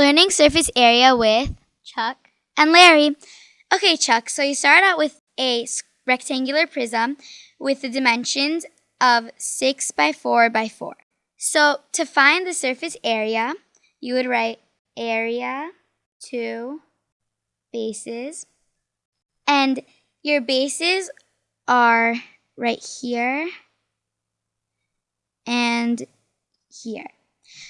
Learning surface area with Chuck. and Larry. Okay, Chuck, so you start out with a rectangular prism with the dimensions of 6 by 4 by 4. So to find the surface area, you would write area to bases. And your bases are right here and here.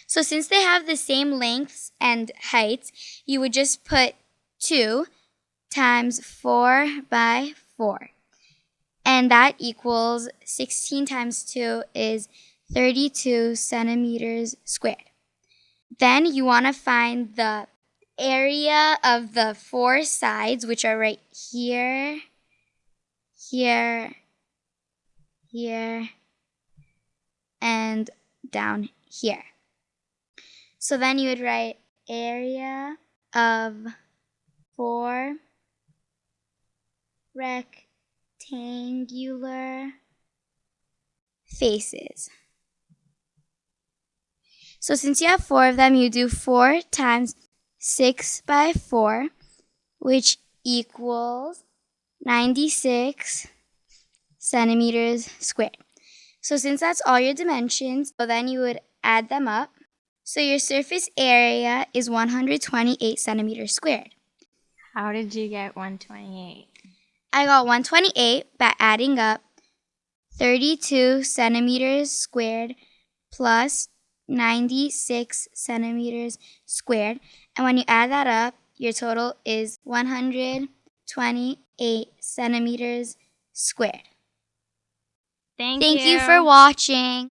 So since they have the same lengths and heights, you would just put 2 times 4 by 4. And that equals 16 times 2 is 32 centimeters squared. Then you want to find the area of the four sides, which are right here, here, here, and down here. So then you would write area of four rectangular faces. So since you have four of them, you do four times six by four, which equals 96 centimeters squared. So since that's all your dimensions, so then you would add them up. So your surface area is 128 centimeters squared. How did you get 128? I got 128 by adding up 32 centimeters squared plus 96 centimeters squared. And when you add that up, your total is 128 centimeters squared. Thank, Thank you for watching.